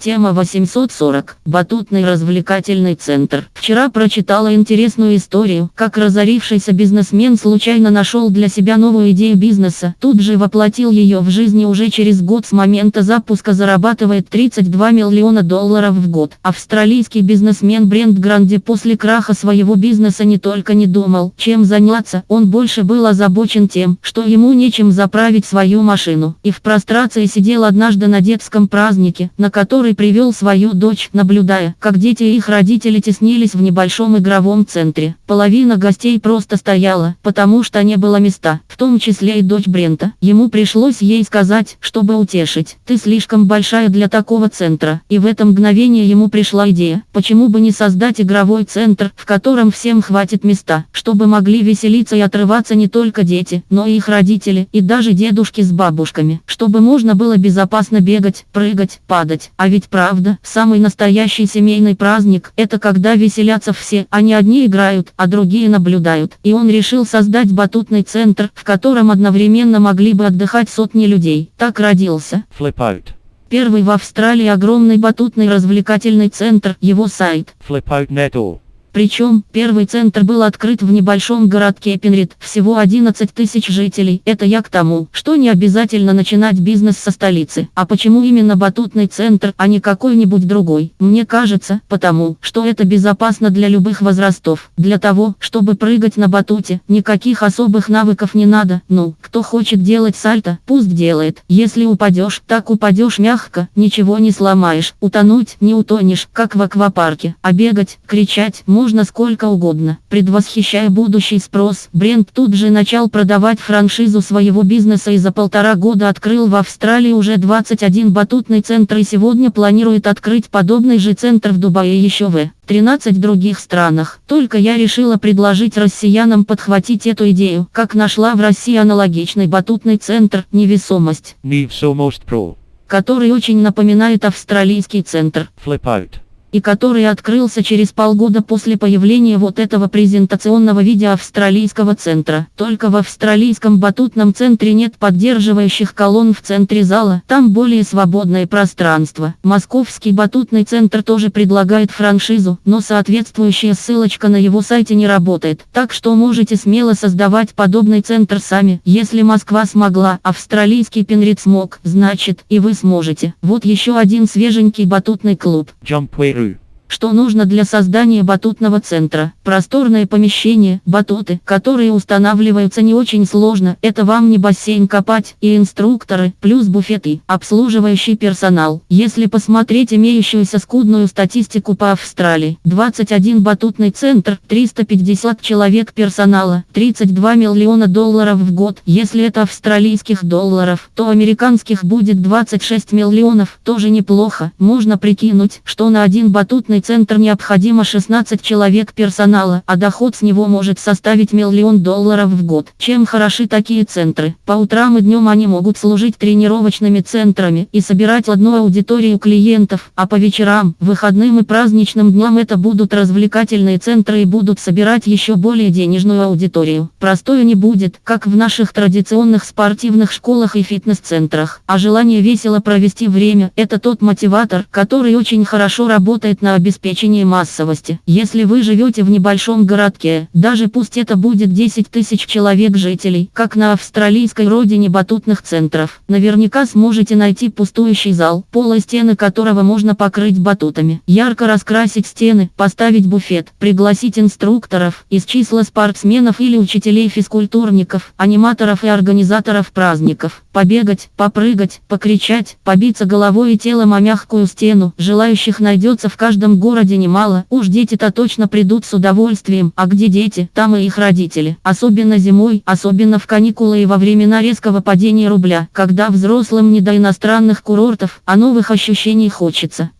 Тема 840. Батутный развлекательный центр. Вчера прочитала интересную историю, как разорившийся бизнесмен случайно нашел для себя новую идею бизнеса. Тут же воплотил ее в жизни уже через год с момента запуска зарабатывает 32 миллиона долларов в год. Австралийский бизнесмен Брент Гранди после краха своего бизнеса не только не думал, чем заняться, он больше был озабочен тем, что ему нечем заправить свою машину. И в прострации сидел однажды на детском празднике, на который который привел свою дочь, наблюдая, как дети и их родители теснились в небольшом игровом центре. Половина гостей просто стояла, потому что не было места, том числе и дочь Брента. Ему пришлось ей сказать, чтобы утешить. «Ты слишком большая для такого центра». И в это мгновение ему пришла идея, почему бы не создать игровой центр, в котором всем хватит места, чтобы могли веселиться и отрываться не только дети, но и их родители, и даже дедушки с бабушками, чтобы можно было безопасно бегать, прыгать, падать. А ведь правда, самый настоящий семейный праздник – это когда веселятся все, а не одни играют, а другие наблюдают. И он решил создать батутный центр, в котором одновременно могли бы отдыхать сотни людей. Так родился. Flip out. Первый в Австралии огромный батутный развлекательный центр, его сайт. Flip out. Причем, первый центр был открыт в небольшом городке Пенрид, всего 11 тысяч жителей. Это я к тому, что не обязательно начинать бизнес со столицы. А почему именно батутный центр, а не какой-нибудь другой? Мне кажется, потому, что это безопасно для любых возрастов. Для того, чтобы прыгать на батуте, никаких особых навыков не надо. Ну, кто хочет делать сальто, пусть делает. Если упадешь, так упадешь мягко, ничего не сломаешь. Утонуть не утонешь, как в аквапарке. А бегать, кричать, можно сколько угодно. Предвосхищая будущий спрос, Брент тут же начал продавать франшизу своего бизнеса и за полтора года открыл в Австралии уже 21 батутный центр и сегодня планирует открыть подобный же центр в Дубае и еще в 13 других странах. Только я решила предложить россиянам подхватить эту идею, как нашла в России аналогичный батутный центр «Невесомость», Невесомость Pro. который очень напоминает австралийский центр. Flip out и который открылся через полгода после появления вот этого презентационного видео австралийского центра. Только в австралийском батутном центре нет поддерживающих колонн в центре зала, там более свободное пространство. Московский батутный центр тоже предлагает франшизу, но соответствующая ссылочка на его сайте не работает, так что можете смело создавать подобный центр сами. Если Москва смогла, австралийский Пенрид смог, значит и вы сможете. Вот еще один свеженький батутный клуб. Jump что нужно для создания батутного центра? Просторное помещение, батуты, которые устанавливаются не очень сложно. Это вам не бассейн копать и инструкторы, плюс буфеты, обслуживающий персонал. Если посмотреть имеющуюся скудную статистику по Австралии, 21 батутный центр, 350 человек персонала, 32 миллиона долларов в год. Если это австралийских долларов, то американских будет 26 миллионов. Тоже неплохо. Можно прикинуть, что на один батутный Торговый центр необходимо 16 человек персонала, а доход с него может составить миллион долларов в год. Чем хороши такие центры? По утрам и днем они могут служить тренировочными центрами и собирать одну аудиторию клиентов, а по вечерам, выходным и праздничным дням это будут развлекательные центры и будут собирать еще более денежную аудиторию. Простое не будет, как в наших традиционных спортивных школах и фитнес-центрах. А желание весело провести время – это тот мотиватор, который очень хорошо работает на обеспечение обеспечении массовости. Если вы живете в небольшом городке, даже пусть это будет 10 тысяч человек жителей, как на австралийской родине батутных центров, наверняка сможете найти пустующий зал, пол и стены которого можно покрыть батутами, ярко раскрасить стены, поставить буфет, пригласить инструкторов из числа спортсменов или учителей-физкультурников, аниматоров и организаторов праздников, побегать, попрыгать, покричать, побиться головой и телом о мягкую стену, желающих найдется в каждом городе немало, уж дети-то точно придут с удовольствием, а где дети, там и их родители. Особенно зимой, особенно в каникулы и во времена резкого падения рубля, когда взрослым не до иностранных курортов, а новых ощущений хочется.